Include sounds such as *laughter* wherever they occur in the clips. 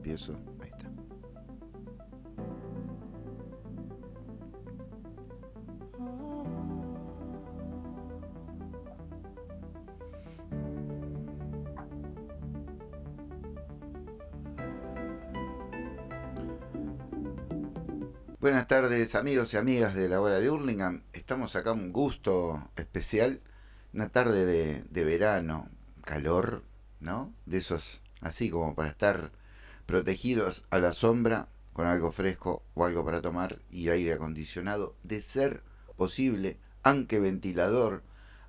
Empiezo, ahí está. Buenas tardes amigos y amigas de la hora de Hurlingham. Estamos acá un gusto especial, una tarde de, de verano, calor, ¿no? De esos así como para estar protegidos a la sombra con algo fresco o algo para tomar y aire acondicionado, de ser posible, aunque ventilador,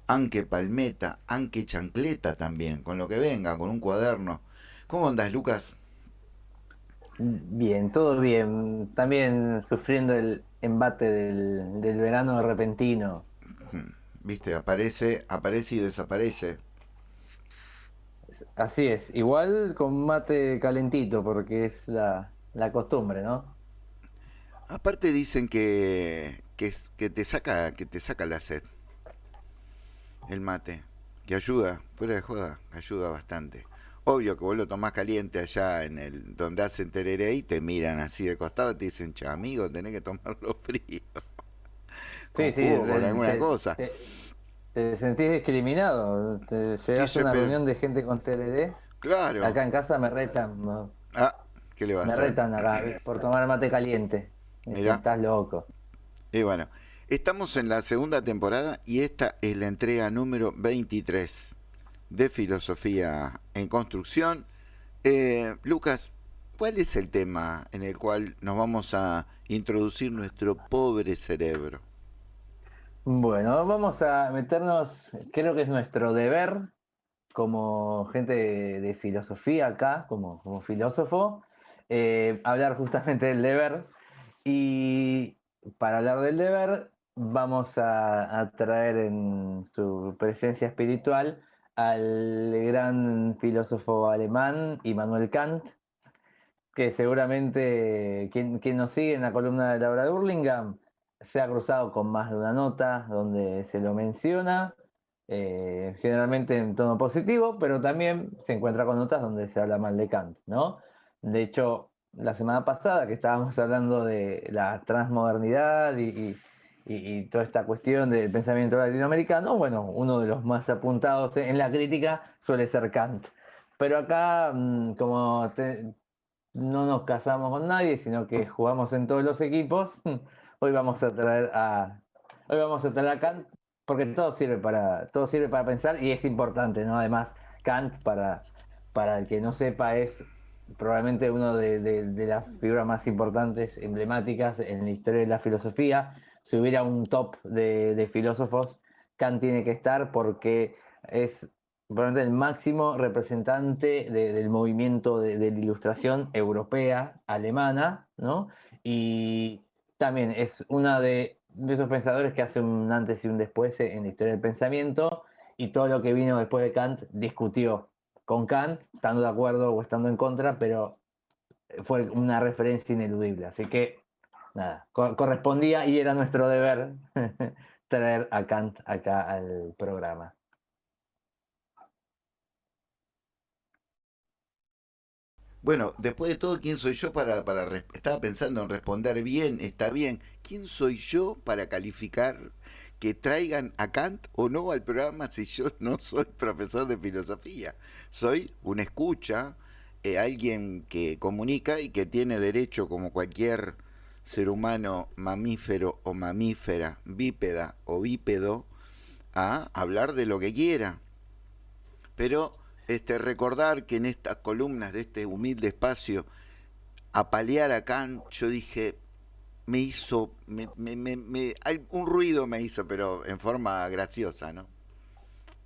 aunque palmeta, aunque chancleta también, con lo que venga, con un cuaderno. ¿Cómo andas, Lucas? Bien, todo bien. También sufriendo el embate del, del verano repentino. Viste, aparece, aparece y desaparece. Así es, igual con mate calentito, porque es la, la costumbre, ¿no? Aparte dicen que, que, que, te saca, que te saca la sed. El mate. Que ayuda, fuera de joda, ayuda bastante. Obvio que vos lo tomás caliente allá en el donde hacen tereré y te miran así de costado y te dicen, che, amigo, tenés que tomarlo *laughs* frío. con sí, sí, con alguna cosa. ¿Te sentís discriminado? ¿Te llegas a una reunión de gente con TLD? Claro. Acá en casa me retan. Ah, ¿qué le va a me hacer? Me retan acá por tomar mate caliente. Mirá. Estás loco. Y bueno, estamos en la segunda temporada y esta es la entrega número 23 de Filosofía en Construcción. Eh, Lucas, ¿cuál es el tema en el cual nos vamos a introducir nuestro pobre cerebro? Bueno, vamos a meternos, creo que es nuestro deber como gente de, filosofía acá, como, filósofo, eh, hablar justamente del deber. Y para hablar del deber, vamos a, traer en su presencia espiritual al gran filósofo alemán Immanuel Kant, que seguramente quien, nos sigue en la columna de Laura de Burlingame se ha cruzado con más de una nota donde se lo menciona, eh, generalmente en tono positivo, pero también se encuentra con notas donde se habla mal de Kant, ¿no? De hecho, la semana pasada que estábamos hablando de la transmodernidad y, y, y toda esta cuestión del pensamiento latinoamericano, bueno, uno de los más apuntados en la crítica suele ser Kant. Pero acá, mm, como te, no nos casamos con nadie, sino que jugamos en todos los equipos, *laughs* hoy vamos a traer a hoy vamos a traer a Kant porque todo sirve para todo sirve para pensar y es importante no además Kant para para el que no sepa es probablemente uno de, de, de, las figuras más importantes emblemáticas en la historia de la filosofía. Si hubiera un top de, de filósofos Kant tiene que estar porque es probablemente el máximo representante del movimiento de, la ilustración europea alemana no y también es una de, esos pensadores que hace un antes y un después en la historia del pensamiento y todo lo que vino después de Kant discutió con Kant, estando de acuerdo o estando en contra, pero fue una referencia ineludible. Así que, nada, correspondía y era nuestro deber *laughs* traer a Kant acá al programa. Bueno, después de todo, ¿quién soy yo para, para... Estaba pensando en responder bien, está bien. ¿Quién soy yo para calificar que traigan a Kant o no al programa si yo *laughs* no soy profesor de filosofía? Soy un escucha, eh, alguien que comunica y que tiene derecho, como cualquier ser humano mamífero o mamífera, bípeda o bípedo, a hablar de lo que quiera. Pero este, recordar que en estas columnas de este humilde espacio, apalear a Kant, yo dije, me hizo, me, me, me, un ruido me hizo, pero en forma graciosa, ¿no?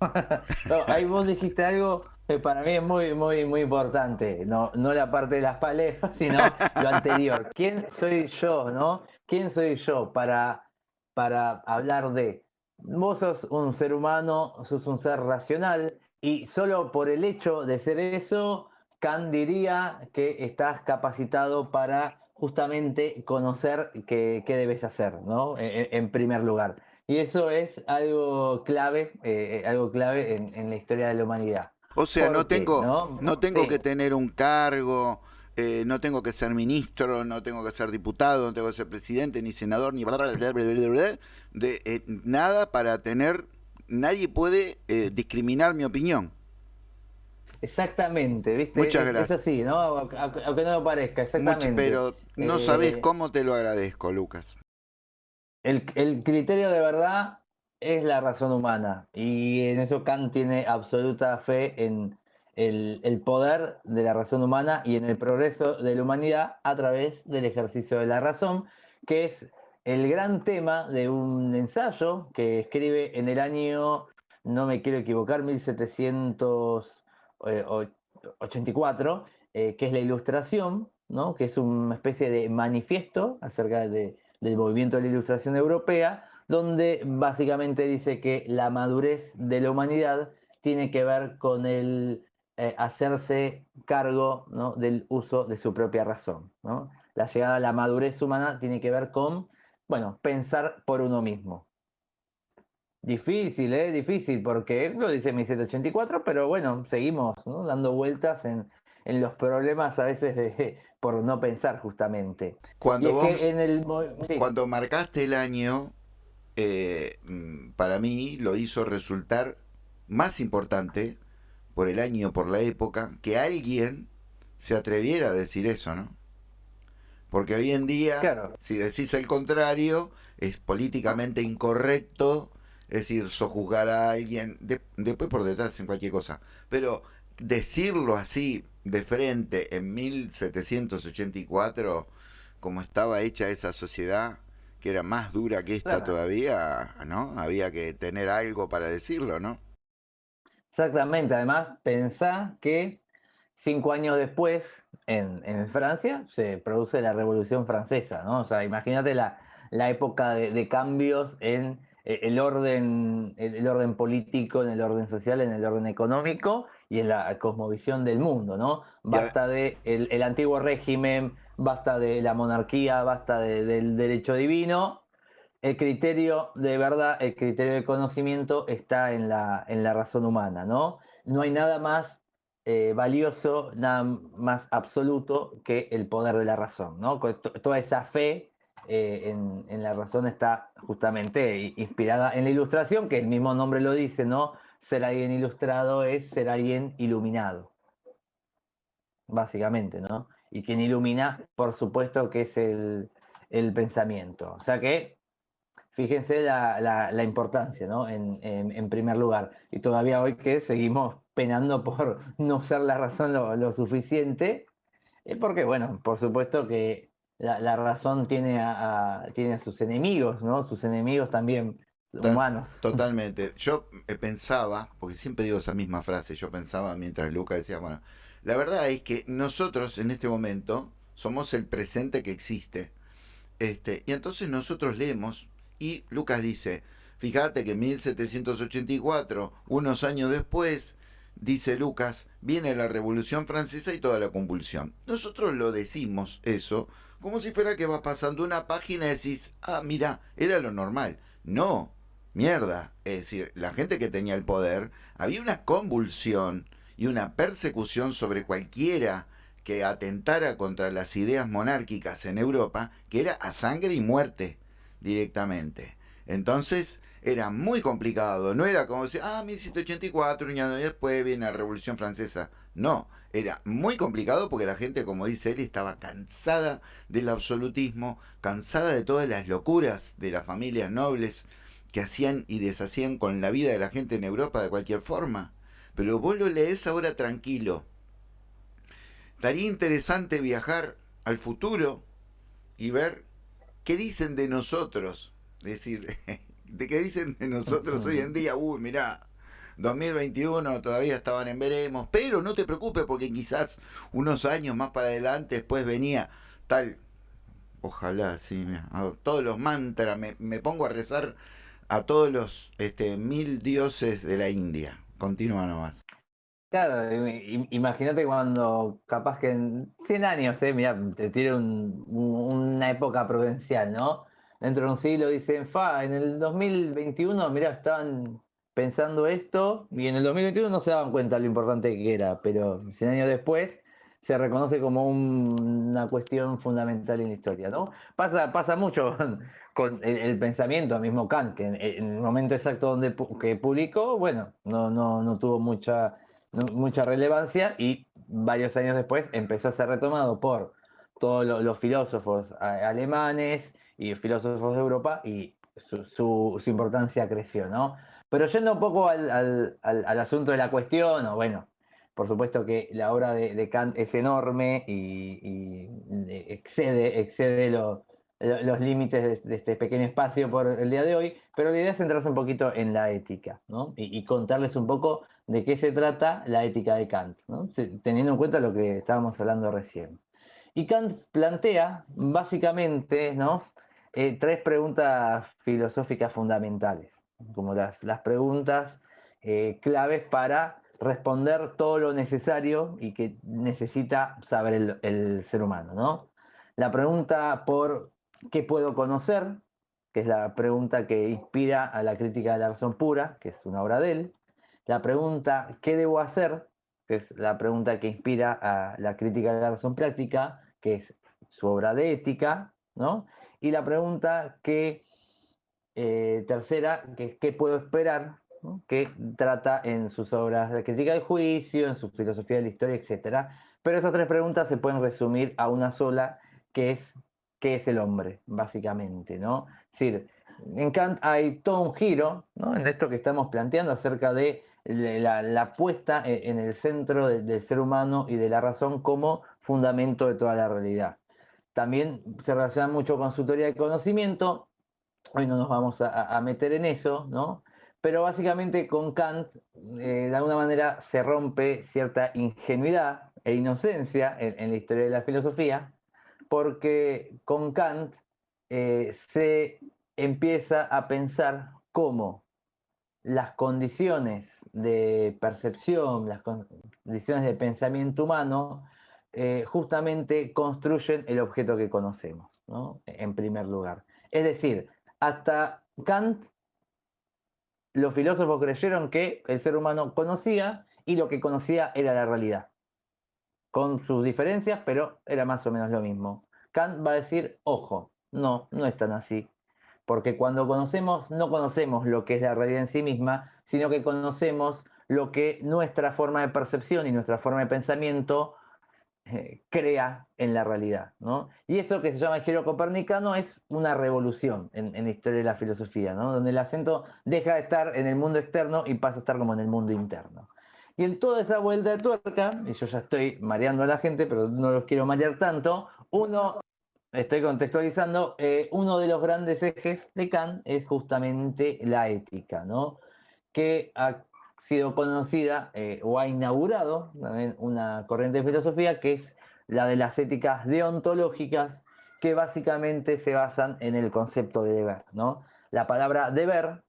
*laughs* no ahí vos dijiste algo que para mí es muy, muy, muy importante, no, no la parte de las palejas, sino *laughs* lo anterior. ¿Quién soy yo, no? ¿Quién soy yo para, para hablar de? Vos sos un ser humano, sos un ser racional, y solo por el hecho de ser eso, Kant diría que estás capacitado para justamente conocer qué, qué debes hacer, ¿no? En, en, primer lugar. Y eso es algo clave, eh, algo clave en, en, la historia de la humanidad. O sea, no tengo, ¿no? no tengo sí. que tener un cargo, eh, no tengo que ser ministro, no tengo que ser diputado, no tengo que ser presidente, ni senador, ni de eh, nada para tener, nadie puede eh, discriminar mi opinión. Exactamente, ¿viste? Muchas gracias. Es así, ¿no? Aunque no lo parezca, exactamente. pero no sabes cómo te lo agradezco, Lucas. El, el criterio de verdad es la razón humana y en eso Kant tiene absoluta fe en el, poder de la razón humana y en el progreso de la humanidad a través del ejercicio de la razón, que es el gran tema de un ensayo que escribe en el año, no me quiero equivocar, 1784, eh, que es la ilustración, ¿no? que es una especie de manifiesto acerca del movimiento de la ilustración europea, donde básicamente dice que la madurez de la humanidad tiene que ver con el eh, hacerse cargo del uso de su propia razón. La llegada a la madurez humana tiene que ver con, bueno, pensar por uno mismo. Difícil, ¿eh? Difícil, porque lo dice 1784, pero bueno, seguimos dando vueltas en, los problemas a veces de, *laughs* por no pensar justamente. Cuando, en el, cuando marcaste el año, eh, para mí lo hizo resultar más importante por el año, por la época, que alguien se atreviera a decir eso, ¿no? Porque hoy en día, si decís el contrario, es políticamente incorrecto, es decir, sojuzgar a alguien, después por detrás en cualquier cosa. Pero decirlo así, de frente, en 1784, como estaba hecha esa sociedad, que era más dura que esta todavía, ¿no? Había que tener algo para decirlo, ¿no? Exactamente, además pensá que cinco años después en, Francia se produce la Revolución Francesa, ¿no? O sea, imagínate la, la época de, cambios en eh, el orden, el, orden político, en el orden social, en el orden económico y en la cosmovisión del mundo, ¿no? Basta de el, antiguo régimen, basta de la monarquía, basta del derecho divino el criterio de verdad, el criterio de conocimiento está en la, en la razón humana, ¿no? No hay nada más eh, valioso, nada más absoluto que el poder de la razón, ¿no? Toda esa fe eh, en, la razón está justamente inspirada en la ilustración, que el mismo nombre lo dice, ¿no? Ser alguien ilustrado es ser alguien iluminado, básicamente, ¿no? Y quien ilumina, por supuesto, que es el, el pensamiento. O sea que Fíjense la, importancia, ¿no? En, primer lugar. Y todavía hoy que seguimos penando por *laughs* no ser la razón lo, suficiente, es porque, bueno, por supuesto que la, razón tiene a, tiene a sus enemigos, ¿no? Sus enemigos también humanos. *laughs* Totalmente. Yo eh, pensaba, porque siempre digo esa misma frase, yo pensaba mientras Luca decía, bueno, la verdad es que nosotros en este momento somos el presente que existe. Este, y entonces nosotros leemos y Lucas dice, fíjate que en 1784, unos años después, dice Lucas, viene la Revolución Francesa y toda la convulsión. Nosotros lo decimos eso como si fuera que va pasando una página y decís, ah, mira, era lo normal. No, mierda. Es decir, la gente que tenía el poder, había una convulsión y una persecución sobre cualquiera que atentara contra las ideas monárquicas en Europa, que era a sangre y muerte directamente. Entonces era muy complicado, no era como decir, ah, 1784, y después viene la Revolución Francesa. No, era muy complicado porque la gente, como dice él, estaba cansada del absolutismo, cansada de todas las locuras de las familias nobles que hacían y deshacían con la vida de la gente en Europa de cualquier forma. Pero vos lo lees ahora tranquilo. Estaría interesante viajar al futuro y ver ¿qué dicen de nosotros? Decir, *laughs* ¿de qué dicen de nosotros hoy en día? Uy, mirá, 2021 todavía estaban en veremos, pero no te preocupes porque quizás unos años más para adelante después venía tal, ojalá, sí, todos los mantras, me, me, pongo a rezar a todos los este, mil dioses de la India. Continúa nomás. Claro, imagínate cuando capaz que en 100 años, eh, mira, te tiene una época prudencial, ¿no? Dentro de un siglo dicen, fa, en el 2021, mira, estaban pensando esto y en el 2021 no se daban cuenta lo importante que era, pero 100 años después se reconoce como una cuestión fundamental en la historia, ¿no? Pasa, pasa mucho con, el, pensamiento, mismo Kant, que en, el momento exacto donde que publicó, bueno, no, no, no tuvo mucha, mucha relevancia y varios años después empezó a ser retomado por todos los, filósofos alemanes y filósofos de Europa y su, importancia creció, ¿no? Pero yendo un poco al, asunto de la cuestión, o bueno, por supuesto que la obra de, Kant es enorme y, excede, excede los límites de, este pequeño espacio por el día de hoy, pero la idea es centrarse un poquito en la ética ¿no? y, contarles un poco de qué se trata la ética de Kant, teniendo en cuenta lo que estábamos hablando recién. Y Kant plantea básicamente ¿no? Eh, tres preguntas filosóficas fundamentales, como las, las preguntas eh, claves para responder todo lo necesario y que necesita saber el, ser humano, ¿no? La pregunta por qué puedo conocer, que es la pregunta que inspira a la crítica de la razón pura, que es una obra de él. La pregunta ¿qué debo hacer? que es la pregunta que inspira a la crítica de la razón práctica, que es su obra de ética, ¿no? Y la pregunta que, eh, tercera, que es ¿qué puedo esperar? que trata en sus obras de crítica del juicio, en su filosofía de la historia, etc. Pero esas tres preguntas se pueden resumir a una sola, que es ¿qué es el hombre? Básicamente, ¿no? Es decir, en Kant hay todo un giro en esto que estamos planteando acerca de la, puesta e, en el centro del ser humano y de la razón como fundamento de toda la realidad. También se relaciona mucho con su teoría del conocimiento. Hoy no nos vamos a, a meter en eso, ¿no? Pero básicamente con Kant, eh, de alguna manera, se rompe cierta ingenuidad e inocencia en, la historia de la filosofía, porque con Kant eh, se empieza a pensar cómo las condiciones de percepción, las condiciones de pensamiento humano, eh, justamente construyen el objeto que conocemos, en primer lugar. Es decir, hasta Kant los filósofos creyeron que el ser humano conocía y lo que conocía era la realidad. Con sus diferencias, pero era más o menos lo mismo. Kant va a decir, ojo, no, no es tan así. Porque cuando conocemos, no conocemos lo que es la realidad en sí misma, sino que conocemos lo que nuestra forma de percepción y nuestra forma de pensamiento eh, crea en la realidad. ¿no? Y eso que se llama el giro copernicano es una revolución en, la historia de la filosofía, ¿no? donde el acento deja de estar en el mundo externo y pasa a estar como en el mundo interno. Y en toda esa vuelta de tuerca, y yo ya estoy mareando a la gente, pero no los quiero marear tanto, uno, estoy contextualizando, eh, uno de los grandes ejes de Kant es justamente la ética, ¿no? que sido conocida eh, o ha inaugurado una corriente de filosofía que es la de las éticas deontológicas que básicamente se basan en el concepto de deber. ¿no? La palabra deber,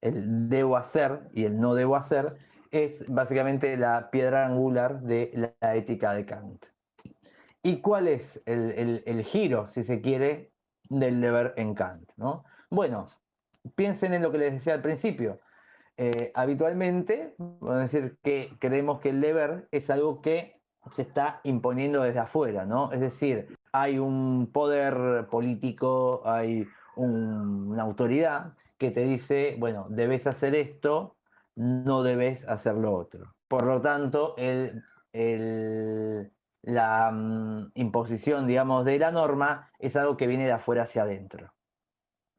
el debo hacer y el no debo hacer, es básicamente la piedra angular de la ética de Kant. ¿Y cuál es el, el giro, si se quiere, del deber en Kant? ¿no? Bueno, piensen en lo que les decía al principio eh, habitualmente, vamos a decir que creemos que el deber es algo que se está imponiendo desde afuera, ¿no? Es decir, hay un poder político, hay una autoridad que te dice, bueno, debes hacer esto, no debes hacer lo otro. Por lo tanto, la mm, imposición, digamos, de la norma es algo que viene de afuera hacia adentro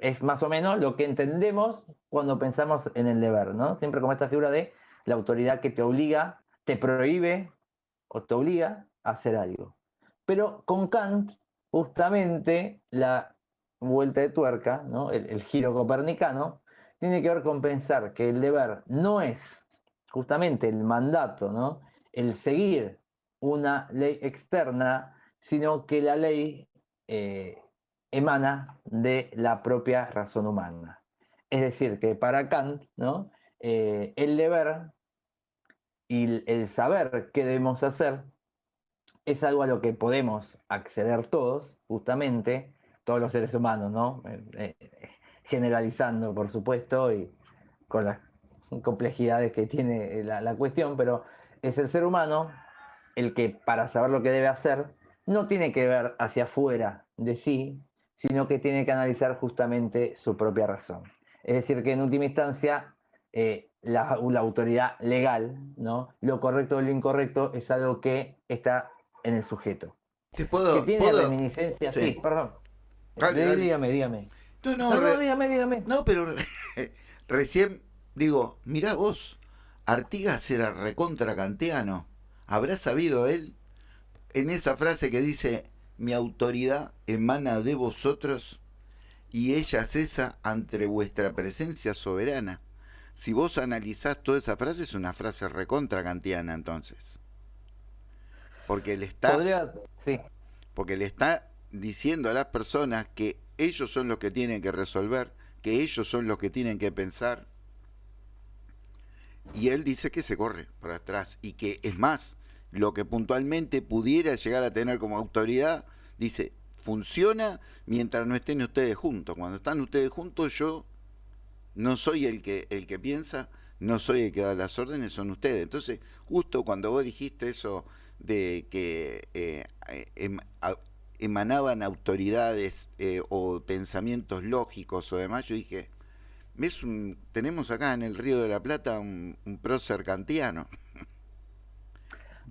es más o menos lo que entendemos cuando pensamos en el deber, ¿no? Siempre como esta figura de la autoridad que te obliga, te prohíbe o te obliga a hacer algo. Pero con Kant, justamente la vuelta de tuerca, ¿no? el, giro copernicano, tiene que ver con pensar que el deber no es justamente el mandato, ¿no? el seguir una ley externa, sino que la ley eh, emana de la propia razón humana. Es decir, que para Kant, ¿no? Eh, el deber y el saber qué debemos hacer es algo a lo que podemos acceder todos, justamente, todos los seres humanos, ¿no? Eh, eh, generalizando, por supuesto, y con las complejidades que tiene la, la cuestión, pero es el ser humano el que para saber lo que debe hacer no tiene que ver hacia afuera de sí, sino que tiene que analizar justamente su propia razón. Es decir, que en última instancia eh, la, autoridad legal, ¿no? lo correcto o lo incorrecto es algo que está en el sujeto. ¿Te puedo, que tiene reminiscencia, sí, perdón. Dígame, dígame. No, no, dígame, dígame. No, pero *laughs* recién digo, mirá vos, Artigas era recontra kantiano. ¿Habrá sabido él en esa frase que dice, mi autoridad emana de vosotros y ella cesa ante vuestra presencia soberana? Si vos analizás toda esa frase, es una frase recontra kantiana entonces. Porque le está... sí. Porque le está diciendo a las personas que ellos son los que tienen que resolver, que ellos son los que tienen que pensar. Y él dice que se corre para atrás y que es más, lo que puntualmente pudiera llegar a tener como autoridad, dice, funciona mientras no estén ustedes juntos. Cuando están ustedes juntos, yo no soy el que, el que piensa, no soy el que da las órdenes, son ustedes. Entonces, justo cuando vos dijiste eso de que eh, em, emanaban autoridades eh, o pensamientos lógicos o demás, yo dije, ¿ves tenemos acá en el Río de la Plata un, prócer kantiano.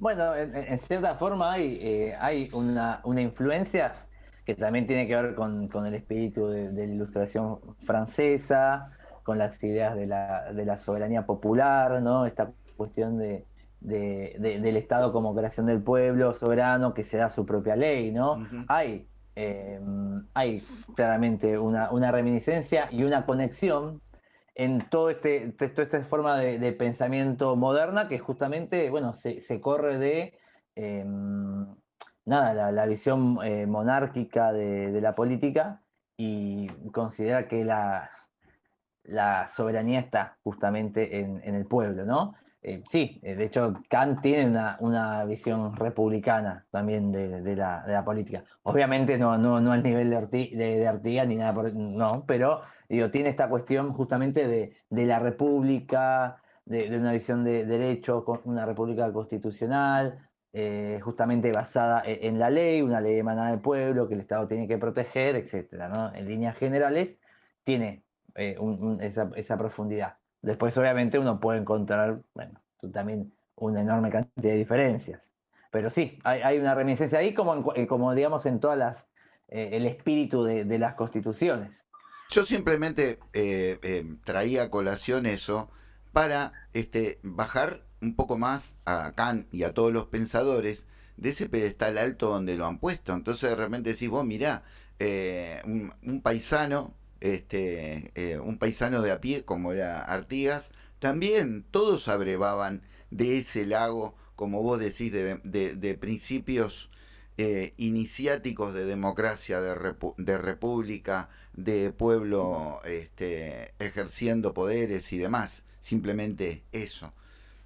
Bueno, en, cierta forma hay, eh, hay una, influencia que también tiene que ver con, el espíritu de, la ilustración francesa, con las ideas de la, de la soberanía popular, ¿no? Esta cuestión de, del Estado como creación del pueblo soberano que se da su propia ley, ¿no? Hay, eh, hay claramente una, reminiscencia y una conexión en todo este, toda esta forma de, pensamiento moderna que justamente, bueno, se, corre de eh, nada, la, visión eh, monárquica de, la política y considera que la, la soberanía está justamente en, en el pueblo, ¿no? Eh, sí, eh, de hecho Kant tiene una, visión republicana también de, la, política. Obviamente no, no, no al nivel de, Artigas ni nada, por, no, pero digo, tiene esta cuestión justamente de, la república, de, una visión de derecho, una república constitucional, eh, justamente basada e, en, la ley, una ley emanada del pueblo que el Estado tiene que proteger, etc. ¿no? En líneas generales tiene esa, esa profundidad. Después, obviamente, uno puede encontrar, bueno, también una enorme cantidad de diferencias. Pero sí, hay, una reminiscencia ahí, como, eh, como digamos, en todas las, eh, el espíritu de, las constituciones. Yo simplemente eh, traía a colación eso para este, bajar un poco más a Kant y a todos los pensadores de ese pedestal alto donde lo han puesto. Entonces de repente decís, vos mirá, un, paisano este, eh, un paisano de a pie como era Artigas, también todos abrevaban de ese lago, como vos decís, de, principios eh, iniciáticos de democracia, de, de, república, de pueblo este, ejerciendo poderes y demás. Simplemente eso.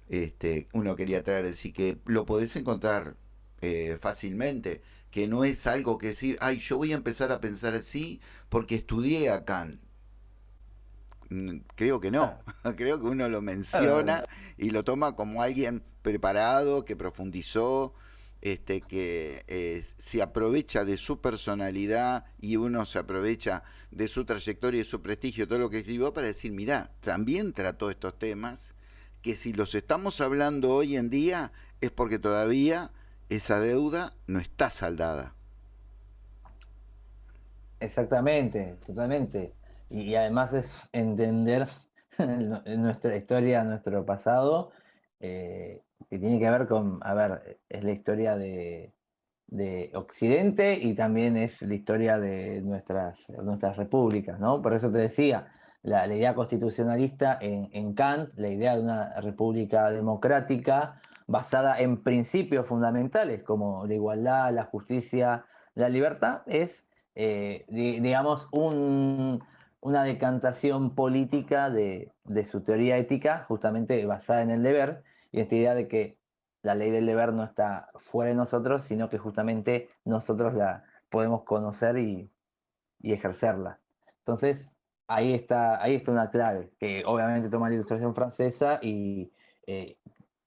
Este, uno quería traer, decir que lo podés encontrar eh, fácilmente que no es algo que decir, ay, yo voy a empezar a pensar así porque estudié a Kant. Mm, creo que no, *laughs* creo que uno lo menciona y lo toma como alguien preparado, que profundizó, este, que eh, se aprovecha de su personalidad y uno se aprovecha de su trayectoria y su prestigio, todo lo que escribió, para decir, mira, también trató estos temas, que si los estamos hablando hoy en día es porque todavía esa deuda no está saldada. Exactamente, totalmente. Y, además es entender *laughs* nuestra historia, nuestro pasado, eh, que tiene que ver con, a ver, es la historia de, Occidente y también es la historia de nuestras, nuestras repúblicas, ¿no? Por eso te decía, la, idea constitucionalista en, en, Kant, la idea de una república democrática, basada en principios fundamentales como la igualdad, la justicia, la libertad, es, eh, digamos, una decantación política de, su teoría ética, justamente basada en el deber, y esta idea de que la ley del deber no está fuera de nosotros, sino que justamente nosotros la podemos conocer y, ejercerla. Entonces, ahí está, ahí está una clave, que obviamente toma la ilustración francesa y eh,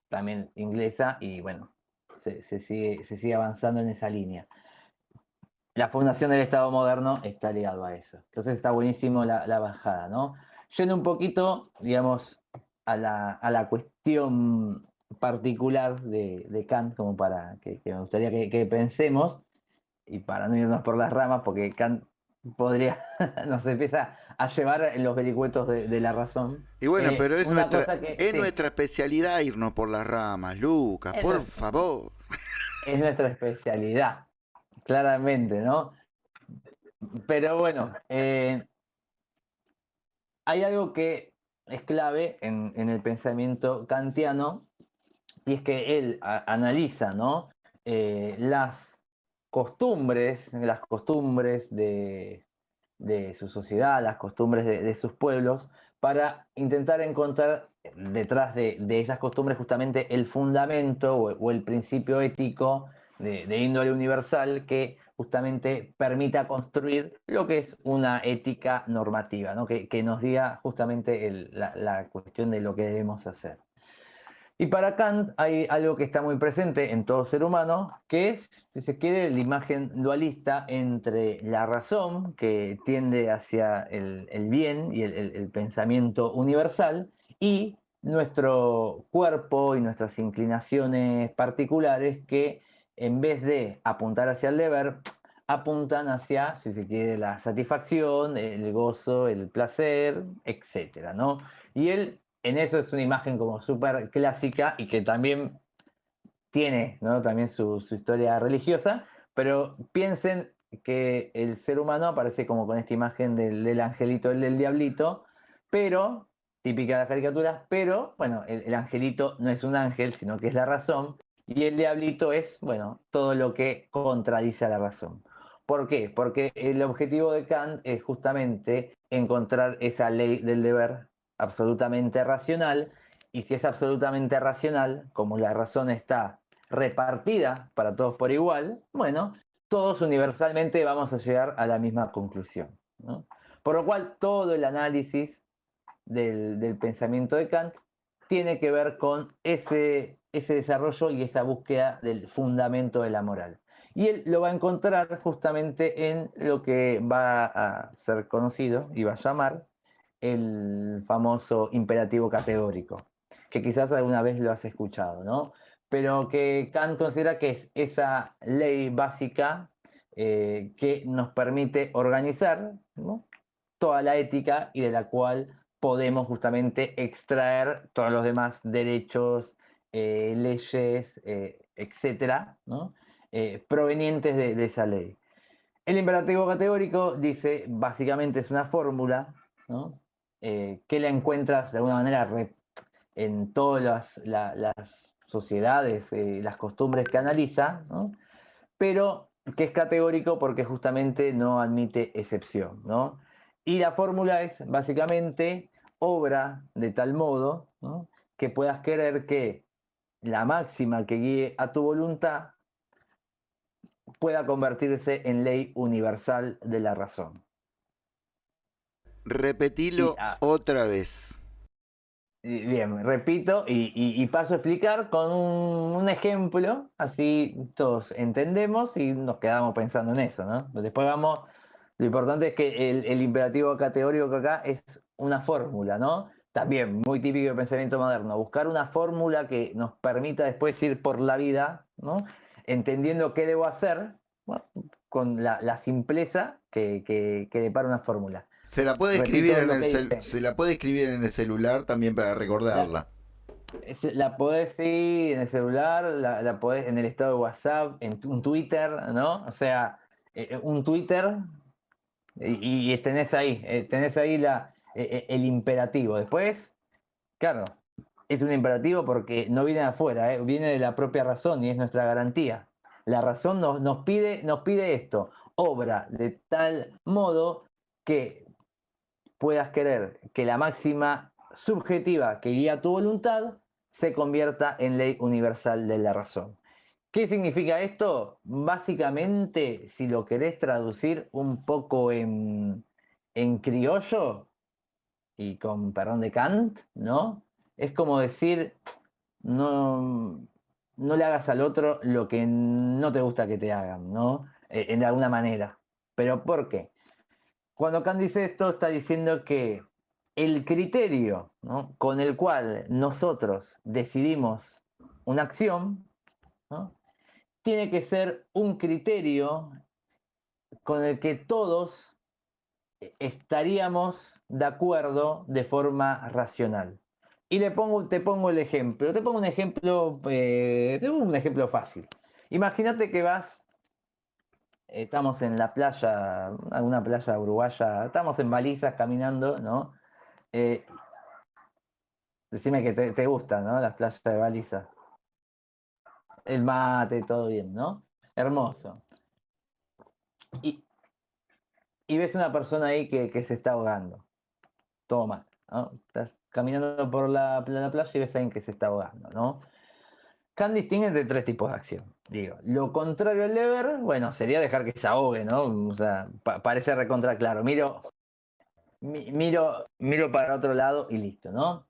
también inglesa y bueno, se, sigue, se sigue avanzando en esa línea. La fundación del Estado moderno está ligado a eso. Entonces está buenísimo la, bajada, ¿no? Yendo un poquito, digamos, a la, cuestión particular de, Kant, como para que, me gustaría que, pensemos, y para no irnos por las ramas, porque Kant podría, *laughs* nos empieza a llevar los vericuetos de, la razón. Y bueno, eh, pero es, nuestra, es nuestra especialidad irnos por las ramas, Lucas, por favor. Es nuestra especialidad, claramente, ¿no? Pero bueno, eh, hay algo que es clave en, el pensamiento kantiano, y es que él analiza ¿no? Eh, las costumbres, las costumbres de, su sociedad, las costumbres de, sus pueblos, para intentar encontrar detrás de, esas costumbres justamente el fundamento o, el principio ético de, índole universal que justamente permita construir lo que es una ética normativa, ¿no? que, nos diga justamente la cuestión de lo que debemos hacer. Y para Kant hay algo que está muy presente en todo ser humano, que es, si se quiere, la imagen dualista entre la razón, que tiende hacia el, bien y el, pensamiento universal, y nuestro cuerpo y nuestras inclinaciones particulares que en vez de apuntar hacia el deber, apuntan hacia, si se quiere, la satisfacción, el gozo, el placer, etc. ¿no? Y él en eso es una imagen como súper clásica y que también tiene ¿no? también su, historia religiosa, pero piensen que el ser humano aparece como con esta imagen del, angelito, el del diablito, pero, típica de las caricaturas, pero, bueno, el, el, angelito no es un ángel, sino que es la razón, y el diablito es, bueno, todo lo que contradice a la razón. ¿Por qué? Porque el objetivo de Kant es justamente encontrar esa ley del deber absolutamente racional, y si es absolutamente racional, como la razón está repartida para todos por igual, bueno, todos universalmente vamos a llegar a la misma conclusión. Por lo cual, todo el análisis del, pensamiento de Kant tiene que ver con ese, ese desarrollo y esa búsqueda del fundamento de la moral. Y él lo va a encontrar justamente en lo que va a ser conocido y va a llamar el famoso imperativo categórico, que quizás alguna vez lo has escuchado, ¿no? Pero que Kant considera que es esa ley básica eh, que nos permite organizar toda la ética y de la cual podemos justamente extraer todos los demás derechos, eh, leyes, eh, etcétera, provenientes de, de, esa ley. El imperativo categórico dice, básicamente es una fórmula ¿no? Eh, que la encuentras de alguna manera en todas las, sociedades, eh, las costumbres que analiza, pero que es categórico porque justamente no admite excepción. Y la fórmula es básicamente obra de tal modo que puedas querer que la máxima que guíe a tu voluntad pueda convertirse en ley universal de la razón. Repetilo ah. otra vez. Bien, repito y, paso a explicar con un, ejemplo, así todos entendemos y nos quedamos pensando en eso, ¿no? Después vamos, lo importante es que el, imperativo categórico acá es una fórmula, ¿no? También muy típico del pensamiento moderno, buscar una fórmula que nos permita después ir por la vida, ¿no? Entendiendo qué debo hacer, con la, simpleza que, que, que depara una fórmula. Se la puede escribir en el se la puede escribir en el celular también para recordarla. La, podés sí en el celular, la, la, podés en el estado de WhatsApp, en un Twitter, ¿no? O sea, eh, eh, un Twitter y, tenés ahí, eh, tenés ahí la, el imperativo. Después, claro, es un imperativo porque no viene de afuera, viene de la propia razón y es nuestra garantía. La razón nos, nos, pide, nos pide esto, obra de tal modo que puedas querer que la máxima subjetiva que guía tu voluntad se convierta en ley universal de la razón. ¿Qué significa esto? Básicamente, si lo querés traducir un poco en, criollo, y con perdón de Kant, ¿no? Es como decir, no, no le hagas al otro lo que no te gusta que te hagan, ¿no? Eh, en alguna manera. ¿Pero por qué? Cuando Kant dice esto, está diciendo que el criterio con el cual nosotros decidimos una acción tiene que ser un criterio con el que todos estaríamos de acuerdo de forma racional. Y le pongo, te pongo el ejemplo, te pongo un ejemplo, eh, un ejemplo fácil. Imagínate que vas, estamos en la playa, alguna playa uruguaya, estamos en balizas caminando, ¿no? Eh, decime que te, te gustan, ¿no? Las playas de baliza. El mate, todo bien, ¿no? Hermoso. Y, y ves una persona ahí que, se está ahogando. Toma, ¿no? Estás caminando por la, playa y ves a alguien que se está ahogando, ¿no? Kant distingue entre tres tipos de acción. Digo, lo contrario al deber, bueno, sería dejar que se ahogue, ¿no? O sea, parece recontra claro. Miro, miro, miro para otro lado y listo, ¿no?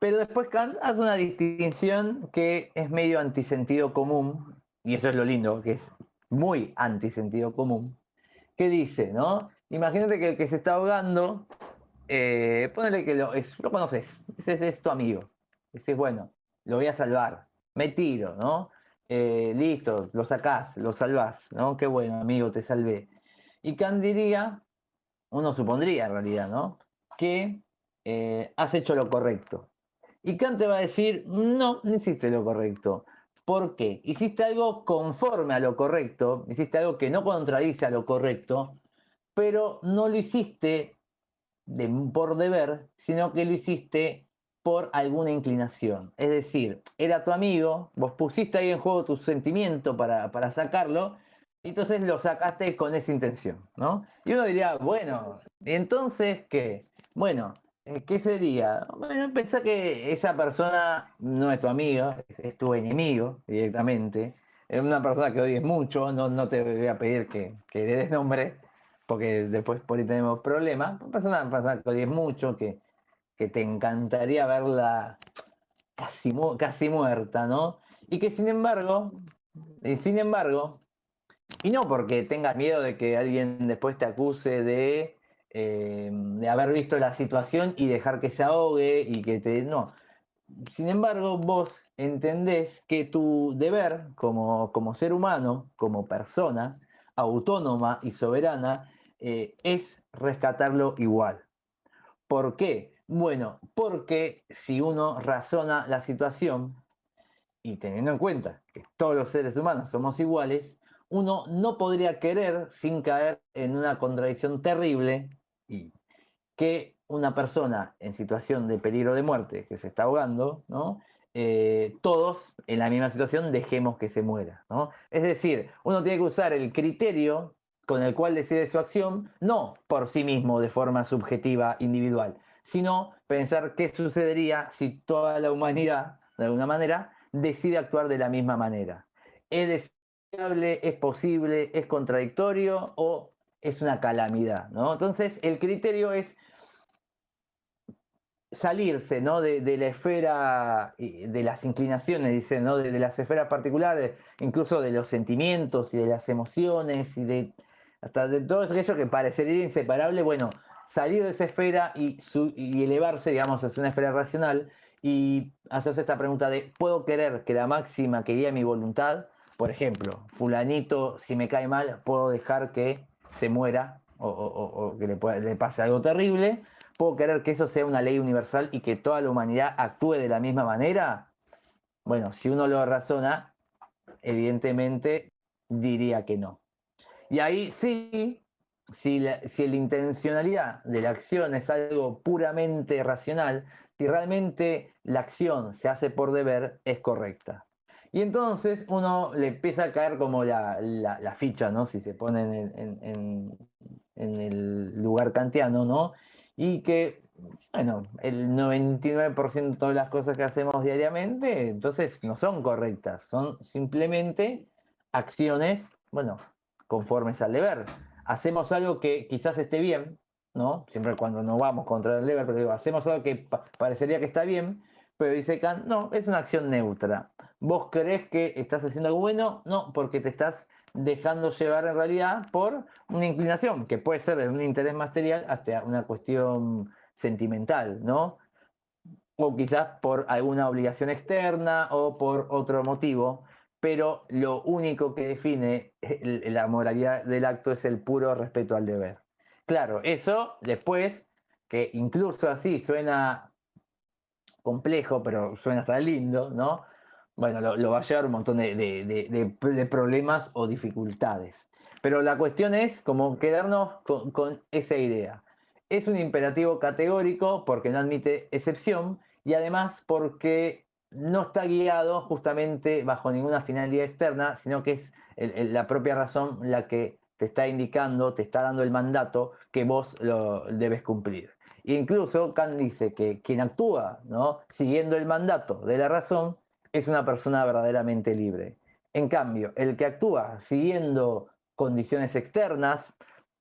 Pero después Kant hace una distinción que es medio antisentido común, y eso es lo lindo, que es muy antisentido común, ¿Qué dice, no? Imagínate que el que se está ahogando, eh, ponele que lo, es, lo conoces, ese, es tu amigo. Dices, bueno, lo voy a salvar, me tiro, ¿no? Eh, listo, lo sacás, lo salvás, ¿no? Qué bueno, amigo, te salvé. Y Kant diría, uno supondría en realidad, ¿no? Que eh, has hecho lo correcto. Y Kant te va a decir, no, no hiciste lo correcto. ¿Por qué? Hiciste algo conforme a lo correcto, hiciste algo que no contradice a lo correcto, pero no lo hiciste por deber, sino que lo hiciste por alguna inclinación. Es decir, era tu amigo, vos pusiste ahí en juego tu sentimiento para, para sacarlo, y entonces lo sacaste con esa intención, ¿no? Y uno diría, bueno, ¿y entonces qué? Bueno, eh, ¿Qué sería? Bueno, pensá que esa persona no es tu amigo, es tu enemigo directamente. Es una persona que odies mucho, no, no te voy a pedir que, que le des nombre, porque después por ahí tenemos problemas. Una persona que odies mucho, que, que te encantaría verla casi, casi muerta, ¿no? Y que sin embargo, y sin embargo, y no porque tengas miedo de que alguien después te acuse de eh, de haber visto la situación y dejar que se ahogue y que te... No. Sin embargo, vos entendés que tu deber como, como ser humano, como persona autónoma y soberana, eh, es rescatarlo igual. ¿Por qué? Bueno, porque si uno razona la situación, y teniendo en cuenta que todos los seres humanos somos iguales, uno no podría querer sin caer en una contradicción terrible y que una persona en situación de peligro de muerte que se está ahogando. Eh, todos en la misma situación dejemos que se muera. Es decir, uno tiene que usar el criterio con el cual decide su acción, no por sí mismo de forma subjetiva, individual, sino pensar qué sucedería si toda la humanidad, de alguna manera, decide actuar de la misma manera. ¿Es deseable, es posible, es contradictorio o es una calamidad, ¿no? Entonces, el criterio es salirse, ¿no? De, la esfera, de las inclinaciones, dice, ¿no? De, las esferas particulares, incluso de los sentimientos y de las emociones y de hasta de todo aquello que parecería inseparable, bueno, salir de esa esfera y, elevarse, digamos, hacia una esfera racional y hacerse esta pregunta de, ¿puedo querer que la máxima que guíe mi voluntad? Por ejemplo, fulanito, si me cae mal, puedo dejar que se muera o, que le, pase algo terrible, ¿puedo querer que eso sea una ley universal y que toda la humanidad actúe de la misma manera? Bueno, si uno lo razona, evidentemente diría que no. Y ahí sí, si la, si la intencionalidad de la acción es algo puramente racional, si realmente la acción se hace por deber, es correcta. Y entonces uno le empieza a caer como la, ficha, ¿no? Si se pone en, el lugar kantiano, ¿no? Y que, bueno, el 99% de las cosas que hacemos diariamente, entonces no son correctas, son simplemente acciones, bueno, conformes al deber. Hacemos algo que quizás esté bien, ¿no? Siempre cuando no vamos contra el deber, pero digo, hacemos algo que parecería que está bien, pero dice Kant, no, es una acción neutra. ¿Vos crees que estás haciendo algo bueno? No, porque te estás dejando llevar en realidad por una inclinación, que puede ser de un interés material hasta una cuestión sentimental, ¿no? O quizás por alguna obligación externa o por otro motivo, pero lo único que define la moralidad del acto es el puro respeto al deber. Claro, eso después, que incluso así suena complejo, pero suena hasta lindo, ¿no? Bueno, lo, va a llevar un montón de, problemas o dificultades. Pero la cuestión es como quedarnos con, esa idea. Es un imperativo categórico porque no admite excepción y además porque no está guiado justamente bajo ninguna finalidad externa, sino que es la propia razón la que te está indicando, te está dando el mandato que vos lo debes cumplir. E incluso Kant dice que quien actúa ¿no? siguiendo el mandato de la razón es una persona verdaderamente libre. En cambio, el que actúa siguiendo condiciones externas,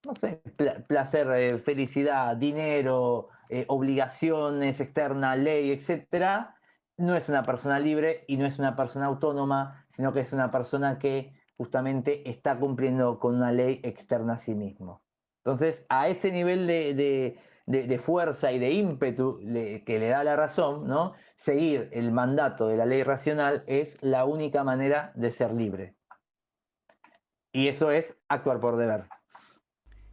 no sé, placer, eh, felicidad, dinero, eh, obligaciones externas, ley, etcétera, no es una persona libre y no es una persona autónoma, sino que es una persona que justamente está cumpliendo con una ley externa a sí mismo. Entonces, a ese nivel de, de, fuerza y de ímpetu que le da la razón, ¿no? seguir el mandato de la ley racional es la única manera de ser libre. Y eso es actuar por deber.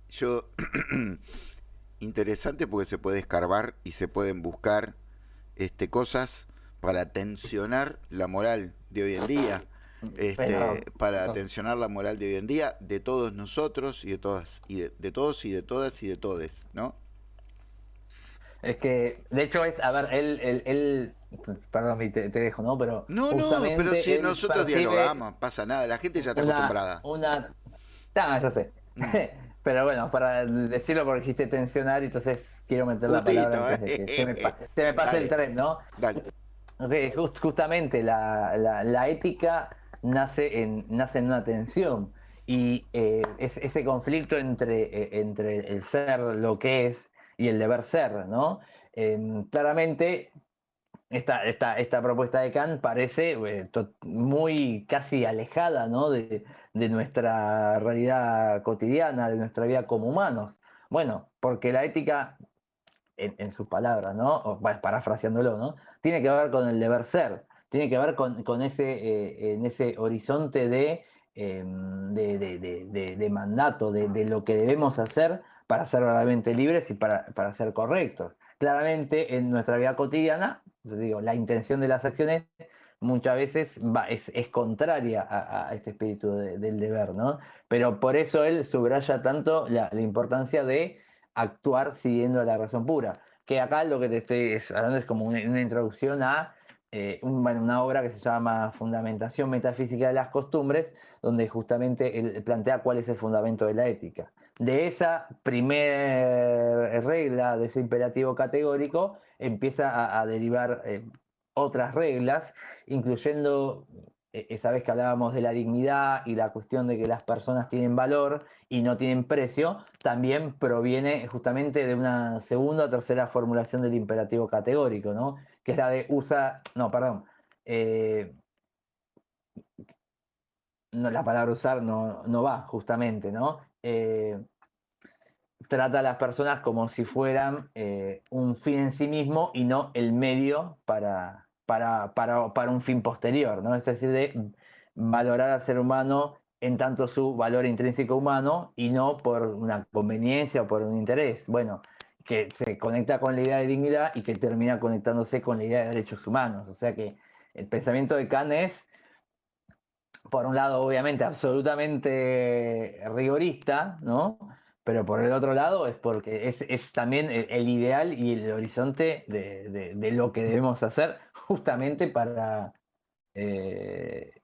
Yo, *clears throat* interesante porque se puede escarbar y se pueden buscar este, cosas para tensionar la moral de hoy en día. Este, para tensionar la moral de hoy en día de todos nosotros y de todas y de todos y de todas y de todes, ¿no? Es que, de hecho, es, a ver, él, él, perdón, te, te, dejo, ¿no? Pero. No, no, pero si nosotros dialogamos, pasa nada, la gente ya está acostumbrada. Una. Ah, ya sé. Mm. *laughs* pero bueno, para decirlo porque dijiste tensionar, entonces quiero meter la palabra antes de que se me, me pase el tren, ¿no? Dale. Justamente la, la, ética nace en, nace en una tensión y eh, es, ese conflicto entre, eh, entre el ser lo que es y el deber ser, ¿no? Em, claramente, esta, esta, esta, propuesta de Kant parece eh, muy casi alejada ¿no? de, nuestra realidad cotidiana, de nuestra vida como humanos. Bueno, porque la ética, en, sus palabras, ¿no? O, parafraseándolo, ¿no? Tiene que ver con el deber ser, tiene que ver con, con ese, eh, en ese horizonte de, em, de, de mandato, de, lo que debemos hacer para ser realmente libres y para, para ser correctos. Claramente en nuestra vida cotidiana, digo, la intención de las acciones muchas veces va, es, es, contraria a, este espíritu del deber, ¿no? Pero por eso él subraya tanto la, importancia de actuar siguiendo la razón pura. Que acá lo que te estoy hablando es como una, introducción a eh, una obra que se llama Fundamentación Metafísica de las Costumbres, donde justamente él plantea cuál es el fundamento de la ética de esa primera regla, de ese imperativo categórico, empieza a, derivar eh, otras reglas, incluyendo eh, esa vez que hablábamos de la dignidad y la cuestión de que las personas tienen valor y no tienen precio, también proviene justamente de una segunda o tercera formulación del imperativo categórico, ¿no? que es la de usa, no, perdón, eh, no, la palabra usar no, no va justamente, ¿no? Eh, trata a las personas como si fueran eh, un fin en sí mismo y no el medio para, para, para, un fin posterior, ¿no? Es decir, de valorar al ser humano en tanto su valor intrínseco humano y no por una conveniencia o por un interés. Bueno, que se conecta con la idea de dignidad y que termina conectándose con la idea de derechos humanos. O sea que el pensamiento de Kant es por un lado, obviamente, absolutamente rigorista, ¿no? Pero por el otro lado es porque es, también el, ideal y el horizonte de, lo que debemos hacer justamente para eh,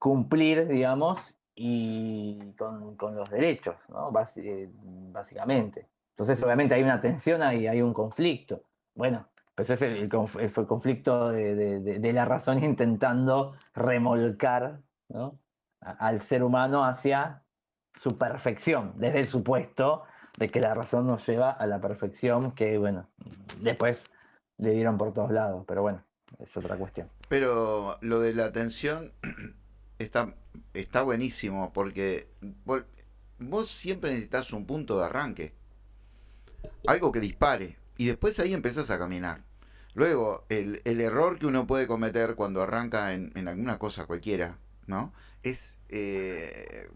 cumplir, digamos, y con, los derechos, ¿no? Eh, básicamente. Entonces, obviamente hay una tensión ahí, hay un conflicto. Bueno, pues es el, conflicto de, la razón intentando remolcar al ser humano hacia su perfección, desde el supuesto de que la razón nos lleva a la perfección, que bueno, después le dieron por todos lados, pero bueno, es otra cuestión. Pero lo de la atención está, está buenísimo porque vos siempre necesitas un punto de arranque, algo que dispare, y después ahí empezás a caminar. Luego, el, error que uno puede cometer cuando arranca en, alguna cosa cualquiera, ¿no? Es eh,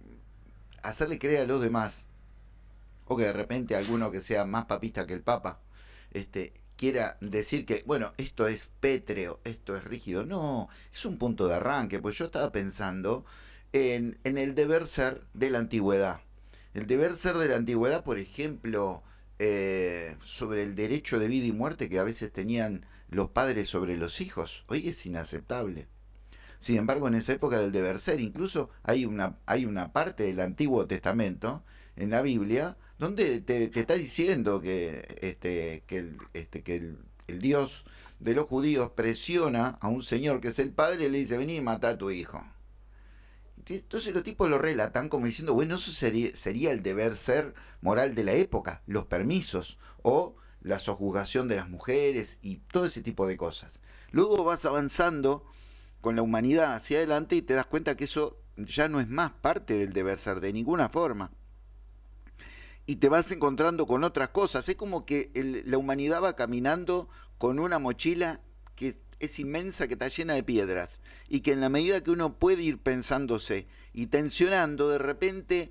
hacerle creer a los demás, o que de repente alguno que sea más papista que el Papa, este, quiera decir que, bueno, esto es pétreo, esto es rígido. No, es un punto de arranque, pues yo estaba pensando en, en el deber ser de la antigüedad. El deber ser de la antigüedad, por ejemplo, eh, sobre el derecho de vida y muerte que a veces tenían los padres sobre los hijos. Hoy es inaceptable. Sin embargo, en esa época era el deber ser. Incluso hay una, hay una parte del Antiguo Testamento en la Biblia donde te, está diciendo que, este, que, el, este, el, Dios de los judíos presiona a un señor que es el padre y le dice, vení y mata a tu hijo. Entonces los tipos lo relatan como diciendo, bueno, eso sería, sería el deber ser moral de la época, los permisos o la sojuzgación de las mujeres y todo ese tipo de cosas. Luego vas avanzando con la humanidad hacia adelante y te das cuenta que eso ya no es más parte del deber ser de ninguna forma. Y te vas encontrando con otras cosas. Es como que la humanidad va caminando con una mochila que es inmensa, que está llena de piedras. Y que en la medida que uno puede ir pensándose y tensionando, de repente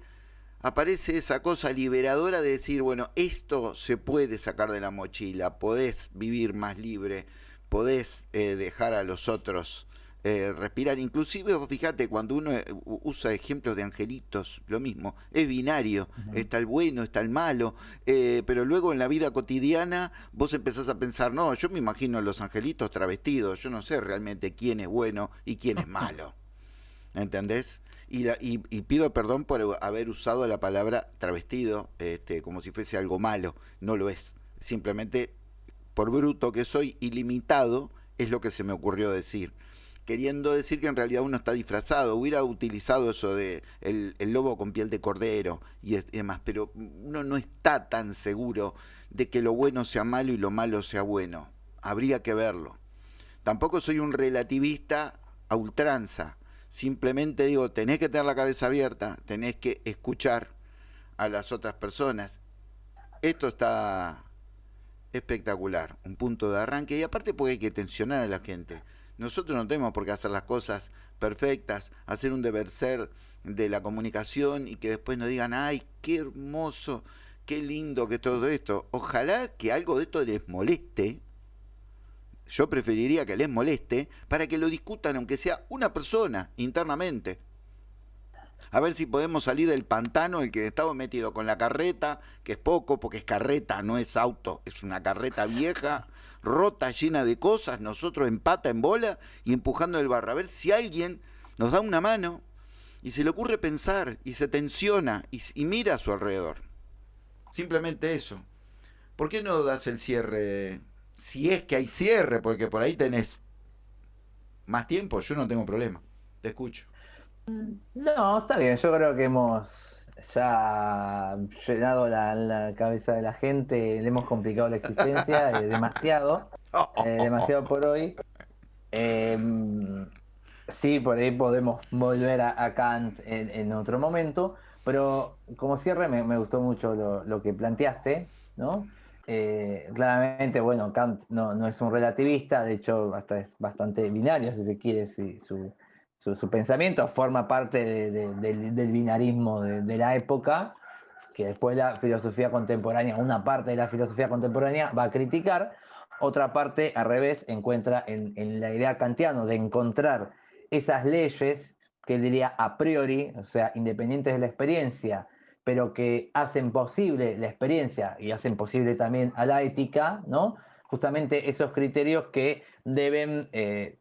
aparece esa cosa liberadora de decir, bueno, esto se puede sacar de la mochila, podés vivir más libre, podés eh, dejar a los otros eh, respirar. Inclusive, fíjate, cuando uno eh, usa ejemplos de angelitos, lo mismo, es binario, está el bueno, está el malo, pero luego en la vida cotidiana vos empezás a pensar, no, yo me imagino los angelitos travestidos, yo no sé realmente quién es bueno y quién es malo. *laughs* ¿Entendés? Y, pido perdón por haber usado la palabra travestido este, como si fuese algo malo. No lo es. Simplemente, por bruto que soy, ilimitado, es lo que se me ocurrió decir. Queriendo decir que en realidad uno está disfrazado. Hubiera utilizado eso de el, lobo con piel de cordero y demás, pero uno no está tan seguro de que lo bueno sea malo y lo malo sea bueno. Habría que verlo. Tampoco soy un relativista a ultranza Simplemente digo, tenés que tener la cabeza abierta, tenés que escuchar a las otras personas. Esto está espectacular, un punto de arranque y aparte porque hay que tensionar a la gente. Nosotros no tenemos por qué hacer las cosas perfectas, hacer un deber ser de la comunicación y que después nos digan, ay, qué hermoso, qué lindo que todo esto. Ojalá que algo de esto les moleste, yo preferiría que les moleste para que lo discutan, aunque sea una persona internamente. A ver si podemos salir del pantano el que estaba metido con la carreta, que es poco, porque es carreta, no es auto, es una carreta vieja, rota, llena de cosas, nosotros en pata, en bola y empujando el barro. A ver si alguien nos da una mano y se le ocurre pensar y se tensiona y, y mira a su alrededor. Simplemente eso. ¿Por qué no das el cierre, si es que hay cierre, porque por ahí tenés más tiempo, yo no tengo problema. Te escucho. No, está bien, yo creo que hemos ya llenado la, cabeza de la gente, le hemos complicado la existencia eh, demasiado, eh, demasiado por hoy. Em, sí, por ahí podemos volver a, Kant en, otro momento, pero como cierre me, gustó mucho lo, que planteaste, ¿no? Eh, claramente, bueno, Kant no, es un relativista, de hecho, hasta es bastante binario, si se quiere, su, pensamiento forma parte del, binarismo de, la época, que después la filosofía contemporánea, una parte de la filosofía contemporánea va a criticar, otra parte, al revés, encuentra en, en la idea kantiana de encontrar esas leyes que él diría a priori, o sea, independientes de la experiencia, pero que hacen posible la experiencia y hacen posible también a la ética, ¿no? Justamente esos criterios que deben eh,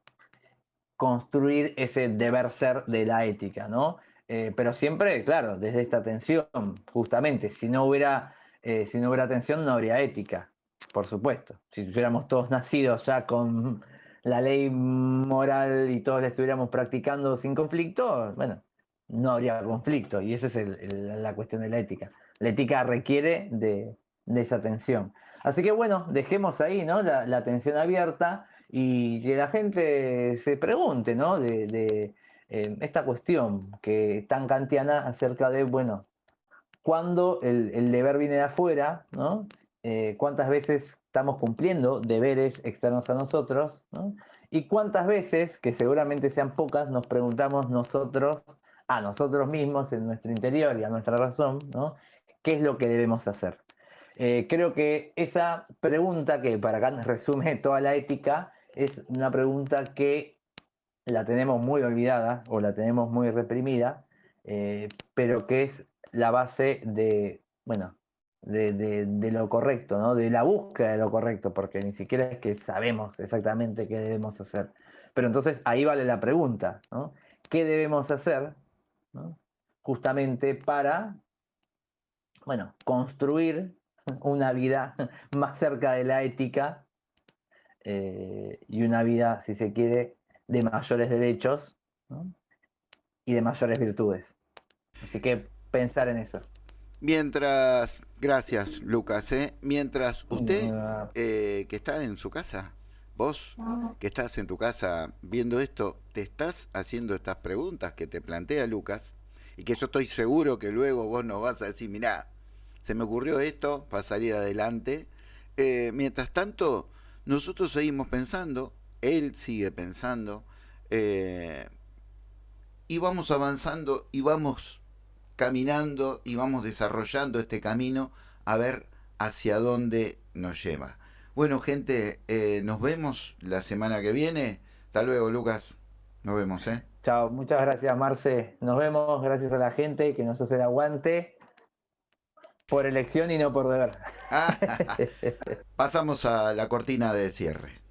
construir ese deber ser de la ética, ¿no? Eh, pero siempre, claro, desde esta tensión, justamente, si no hubiera, eh, si no hubiera tensión, no habría ética, por supuesto. Si estuviéramos todos nacidos ya con la ley moral y todos la estuviéramos practicando sin conflicto, bueno, no habría conflicto. Y esa es la cuestión de la ética. La ética requiere de, de esa tensión. Así que bueno, dejemos ahí ¿no? la, la tensión abierta y que la gente se pregunte ¿no? de, eh, esta cuestión que es tan kantiana acerca de, bueno, cuándo el, deber viene de afuera, ¿no? Eh, cuántas veces estamos cumpliendo deberes externos a nosotros, ¿no? y cuántas veces, que seguramente sean pocas, nos preguntamos nosotros, a nosotros mismos, en nuestro interior y a nuestra razón, ¿no? ¿qué es lo que debemos hacer? Eh, creo que esa pregunta, que para acá resume *laughs* toda la ética, es una pregunta que la tenemos muy olvidada o la tenemos muy reprimida, eh, pero que es la base de, bueno, de, lo correcto, ¿no? de la búsqueda de lo correcto, porque ni siquiera es que sabemos exactamente qué debemos hacer. Pero entonces ahí vale la pregunta, ¿no? ¿Qué debemos hacer justamente para, bueno, construir una vida *laughs* más cerca de la ética eh, y una vida, si se quiere, de mayores derechos y de mayores virtudes. Así que pensar en eso. Mientras, gracias Lucas, ¿eh? mientras usted eh, que está en su casa, vos que estás en tu casa viendo esto, te estás haciendo estas preguntas que te plantea Lucas y que yo estoy seguro que luego vos nos vas a decir, mirá, se me ocurrió esto para salir adelante. Eh, mientras tanto, nosotros seguimos pensando, él sigue pensando, eh, y vamos avanzando y vamos caminando y vamos desarrollando este camino a ver hacia dónde nos lleva. Bueno, gente, eh, nos vemos la semana que viene. Hasta luego, Lucas. Nos vemos, ¿eh? Chao, muchas gracias, Marce. Nos vemos, gracias a la gente que nos hace el aguante por elección y no por deber. *laughs* Pasamos a la cortina de cierre.